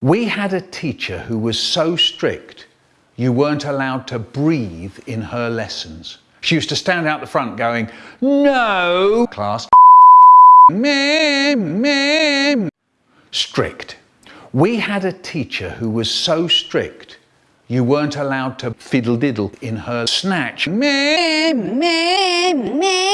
We had a teacher who was so strict you weren't allowed to breathe in her lessons. She used to stand out the front going, no, class, me me. Strict. We had a teacher who was so strict you weren't allowed to fiddle diddle in her snatch. me me me.